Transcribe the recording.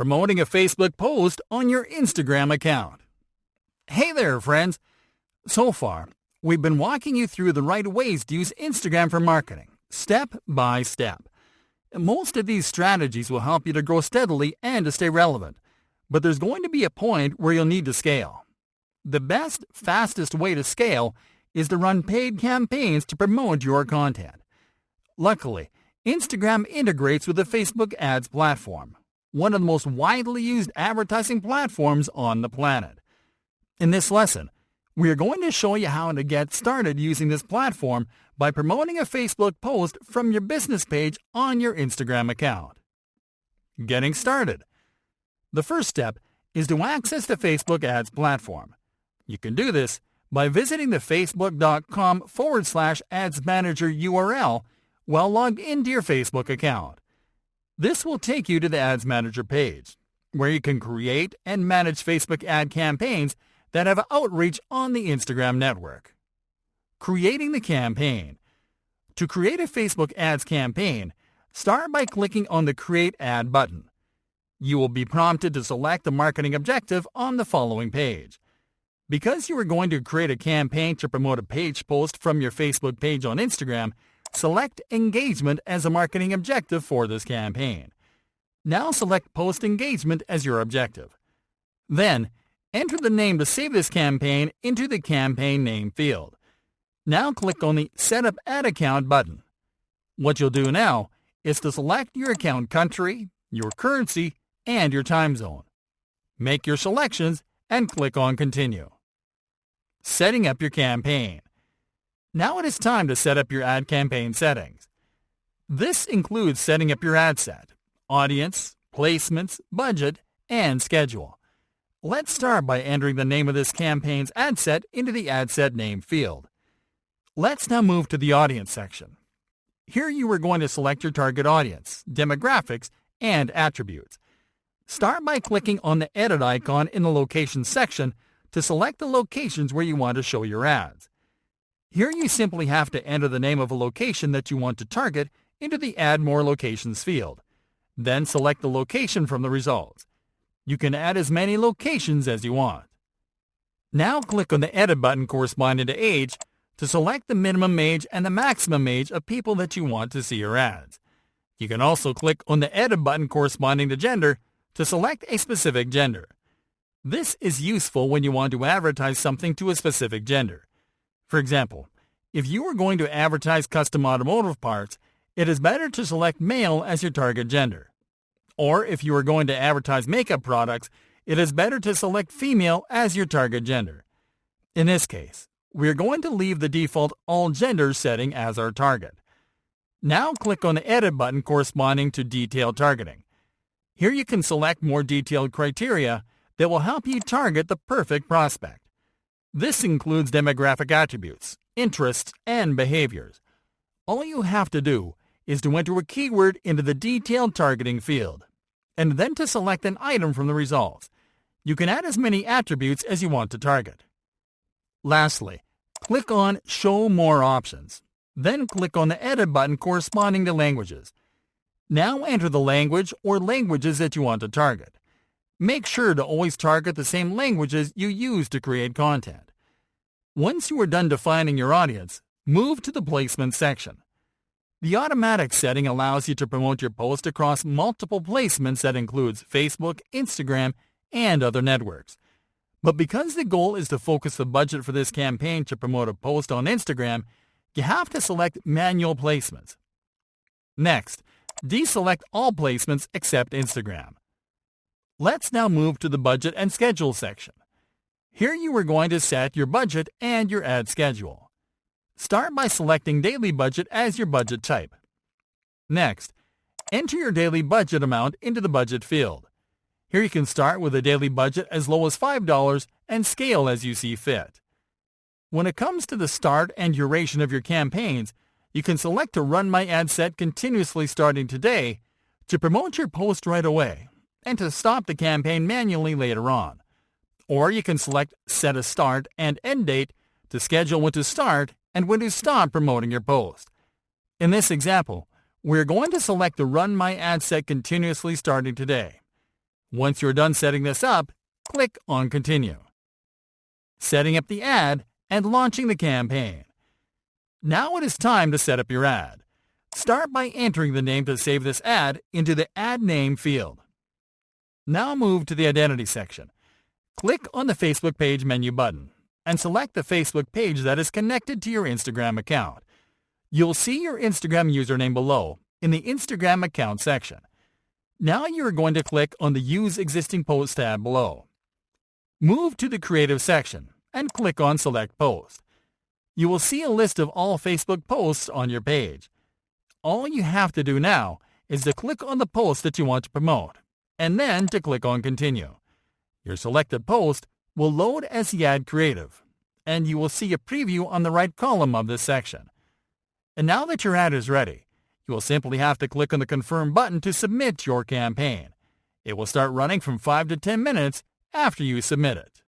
promoting a Facebook post on your Instagram account. Hey there, friends. So far, we've been walking you through the right ways to use Instagram for marketing, step by step. Most of these strategies will help you to grow steadily and to stay relevant, but there's going to be a point where you'll need to scale. The best, fastest way to scale is to run paid campaigns to promote your content. Luckily, Instagram integrates with the Facebook ads platform, one of the most widely used advertising platforms on the planet. In this lesson, we are going to show you how to get started using this platform by promoting a Facebook post from your business page on your Instagram account. Getting started. The first step is to access the Facebook ads platform. You can do this by visiting the facebook.com forward slash ads manager URL while logged into your Facebook account. This will take you to the Ads Manager page, where you can create and manage Facebook ad campaigns that have outreach on the Instagram network. Creating the campaign. To create a Facebook ads campaign, start by clicking on the Create Ad button. You will be prompted to select the marketing objective on the following page. Because you are going to create a campaign to promote a page post from your Facebook page on Instagram, select Engagement as a marketing objective for this campaign. Now select Post Engagement as your objective. Then, enter the name to save this campaign into the campaign name field. Now click on the Set up Ad Account button. What you'll do now is to select your account country, your currency, and your time zone. Make your selections and click on Continue. Setting up your campaign. Now it is time to set up your ad campaign settings. This includes setting up your ad set, audience, placements, budget, and schedule. Let's start by entering the name of this campaign's ad set into the ad set name field. Let's now move to the audience section. Here you are going to select your target audience, demographics, and attributes. Start by clicking on the edit icon in the location section to select the locations where you want to show your ads. Here you simply have to enter the name of a location that you want to target into the Add More Locations field. Then select the location from the results. You can add as many locations as you want. Now click on the Edit button corresponding to age to select the minimum age and the maximum age of people that you want to see your ads. You can also click on the Edit button corresponding to gender to select a specific gender. This is useful when you want to advertise something to a specific gender. For example, if you are going to advertise custom automotive parts, it is better to select male as your target gender. Or if you are going to advertise makeup products, it is better to select female as your target gender. In this case, we are going to leave the default all genders setting as our target. Now click on the Edit button corresponding to Detailed Targeting. Here you can select more detailed criteria that will help you target the perfect prospect. This includes demographic attributes, interests, and behaviors. All you have to do is to enter a keyword into the detailed targeting field, and then to select an item from the results. You can add as many attributes as you want to target. Lastly, click on Show More Options. Then click on the Edit button corresponding to languages. Now enter the language or languages that you want to target. Make sure to always target the same languages you use to create content. Once you are done defining your audience, move to the placement section. The automatic setting allows you to promote your post across multiple placements that includes Facebook, Instagram, and other networks. But because the goal is to focus the budget for this campaign to promote a post on Instagram, you have to select manual placements. Next, Deselect all placements except Instagram. Let's now move to the budget and schedule section. Here you are going to set your budget and your ad schedule. Start by selecting daily budget as your budget type. Next, enter your daily budget amount into the budget field. Here you can start with a daily budget as low as $5 and scale as you see fit. When it comes to the start and duration of your campaigns, you can select to run my ad set continuously starting today to promote your post right away and to stop the campaign manually later on. Or you can select set a start and end date to schedule when to start and when to stop promoting your post. In this example, we're going to select the Run My Ad Set continuously starting today. Once you're done setting this up, click on Continue. Setting up the ad and launching the campaign. Now it is time to set up your ad. Start by entering the name to save this ad into the Ad Name field. Now move to the Identity section. Click on the Facebook page menu button and select the Facebook page that is connected to your Instagram account. You'll see your Instagram username below in the Instagram account section. Now you're going to click on the Use Existing Post tab below. Move to the Creative section and click on Select Post. You will see a list of all Facebook posts on your page. All you have to do now is to click on the post that you want to promote, and then to click on Continue. Your selected post will load as the ad creative, and you will see a preview on the right column of this section. And now that your ad is ready, you will simply have to click on the Confirm button to submit your campaign. It will start running from 5 to 10 minutes after you submit it.